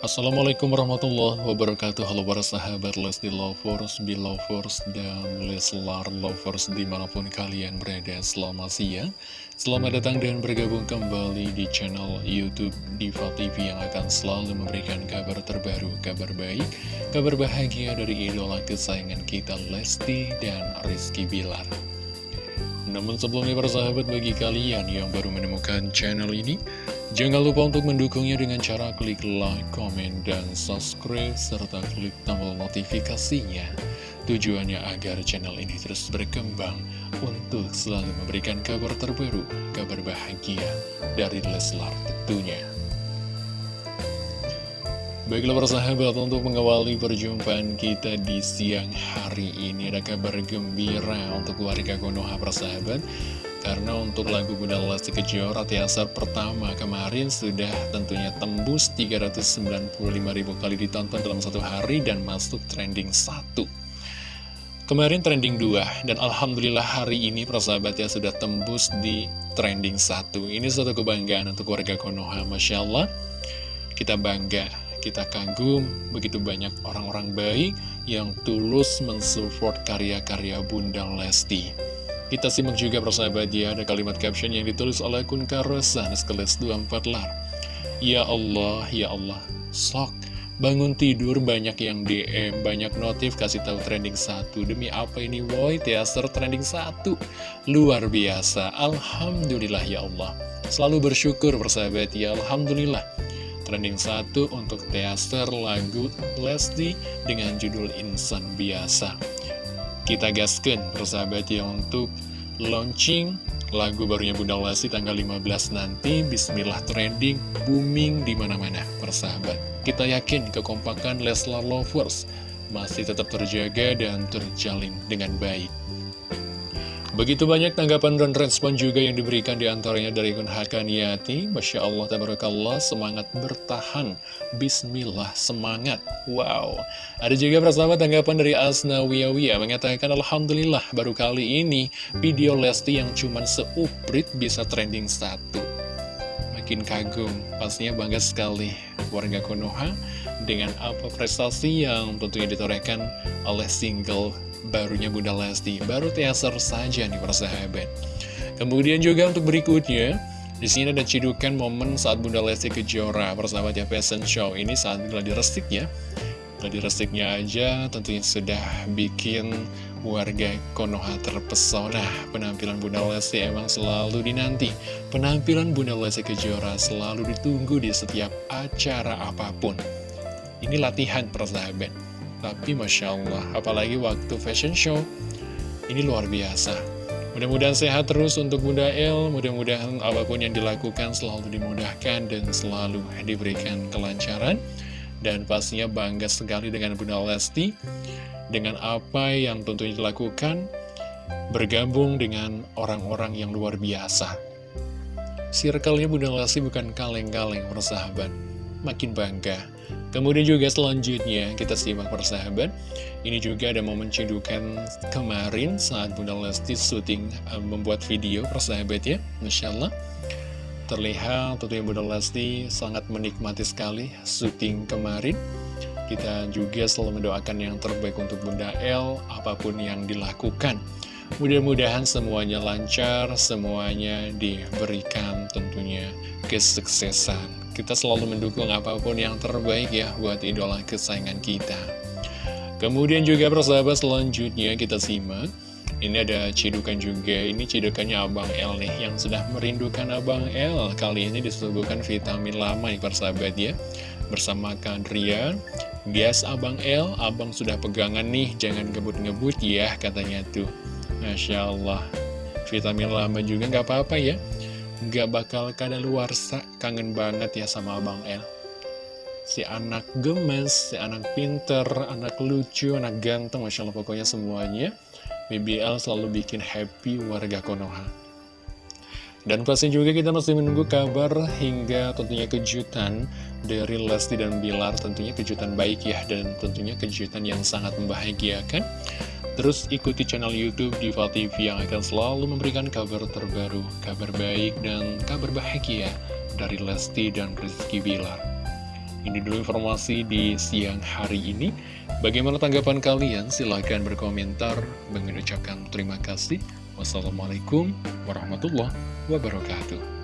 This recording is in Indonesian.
Assalamualaikum warahmatullahi wabarakatuh. Halo para sahabat Lesti Lovers, Belovers, dan Leslar Lovers di mana pun kalian berada Selamat siang. Selamat datang dan bergabung kembali di channel Youtube Diva TV Yang akan selalu memberikan kabar terbaru, kabar baik Kabar bahagia dari idola kesayangan kita Lesti dan Rizky Bilar namun sebelumnya para sahabat bagi kalian yang baru menemukan channel ini Jangan lupa untuk mendukungnya dengan cara klik like, komen, dan subscribe, serta klik tombol notifikasinya. Tujuannya agar channel ini terus berkembang untuk selalu memberikan kabar terbaru, kabar bahagia dari Leslar tentunya. Baiklah para sahabat, untuk mengawali perjumpaan kita di siang hari ini ada kabar gembira untuk warga Konoha para sahabat karena untuk lagu Bunda Lesti Kejora teaser pertama kemarin sudah tentunya tembus 395 ribu kali ditonton dalam satu hari dan masuk trending 1. Kemarin trending 2 dan Alhamdulillah hari ini persahabat ya sudah tembus di trending 1. Ini suatu kebanggaan untuk warga Konoha, Masya Allah. Kita bangga, kita kagum, begitu banyak orang-orang baik yang tulus mensupport karya-karya Bunda Lesti. Kita simak juga persahabat ya, ada kalimat caption yang ditulis oleh akun Karosan Skeles 24 lar. Ya Allah, ya Allah, sok. Bangun tidur banyak yang DM, banyak notif kasih tahu trending satu. Demi apa ini woi, teaser trending satu. Luar biasa, Alhamdulillah ya Allah. Selalu bersyukur persahabat ya, Alhamdulillah. Trending satu untuk teaser lagu Lesti dengan judul Insan Biasa. Kita gaskan persahabat ya untuk launching lagu barunya Bunda Lesti tanggal 15 nanti Bismillah trending booming di mana-mana persahabat. Kita yakin kekompakan Leslar Lovers masih tetap terjaga dan terjalin dengan baik. Begitu banyak tanggapan dan respon juga yang diberikan di antaranya dari Kun Hakaniati. Masya Allah, Tabarakallah, semangat bertahan. Bismillah, semangat. Wow, ada juga persahabat tanggapan dari Asna Wiyawiyah Mengatakan Alhamdulillah, baru kali ini video Lesti yang cuman seuprit bisa trending satu. Makin kagum, pastinya bangga sekali warga Konoha Dengan apa prestasi yang tentunya ditorehkan oleh single barunya Bunda Lesti Baru teaser saja nih persahabat Kemudian juga untuk berikutnya di sini ada cidukan momen saat Bunda Lesti Kejora persahabat ya fashion show. Ini saat gladi resik ya Gladi resiknya aja tentunya sudah bikin warga Konoha terpesona. Penampilan Bunda Lesti emang selalu dinanti. Penampilan Bunda Lesti Kejora selalu ditunggu di setiap acara apa pun. Ini latihan persahabat tapi Masya Allah, apalagi waktu fashion show, ini luar biasa. Mudah-mudahan sehat terus untuk Bunda El, mudah-mudahan apa pun yang dilakukan selalu dimudahkan dan selalu diberikan kelancaran. Dan pastinya bangga sekali dengan Bunda Lesti, dengan apa yang tentunya dilakukan, bergabung dengan orang-orang yang luar biasa. Circle-nya Bunda Lesti bukan kaleng-kaleng, persahabat. Makin bangga Kemudian juga selanjutnya kita simak persahabat. Ini juga ada momen cedukan kemarin saat Bunda Lesti syuting uh, membuat video persahabat ya Masya Allah. Terlihat tentunya Bunda Lesti sangat menikmati sekali syuting kemarin. Kita juga selalu mendoakan yang terbaik untuk Bunda El apa pun yang dilakukan. Mudah-mudahan semuanya lancar, semuanya diberikan tentunya kesuksesan kita selalu mendukung apa pun yang terbaik ya buat idola kesayangan kita. Kemudian juga persahabat selanjutnya kita simak. Ini ada cidukan juga, ini cidukannya Abang L nih yang sudah merindukan Abang L. Kali ini disuguhkan vitamin lama nih persahabat ya. Bersama Kadrian, bias Abang L, Abang sudah pegangan nih, jangan ngebut-ngebut ya katanya tuh. Masya Allah, vitamin lama juga nggak apa-apa ya Gak bakal kada sa kangen banget ya sama Abang El. Si anak gemes, si anak pinter, anak lucu, anak ganteng, Masya Allah pokoknya semuanya. BBL selalu bikin happy warga Konoha. Dan pasti juga kita masih menunggu kabar hingga tentunya kejutan dari Lesti dan Bilar. Tentunya kejutan baik ya, dan tentunya kejutan yang sangat membahagiakan. Terus ikuti channel Youtube Diva TV yang akan selalu memberikan kabar terbaru, kabar baik dan kabar bahagia dari Lesti dan Rizky Bilar. Ini dulu informasi di siang hari ini. Bagaimana tanggapan kalian? Silahkan berkomentar. Mengucapkan terima kasih. Wassalamualaikum warahmatullahi wabarakatuh.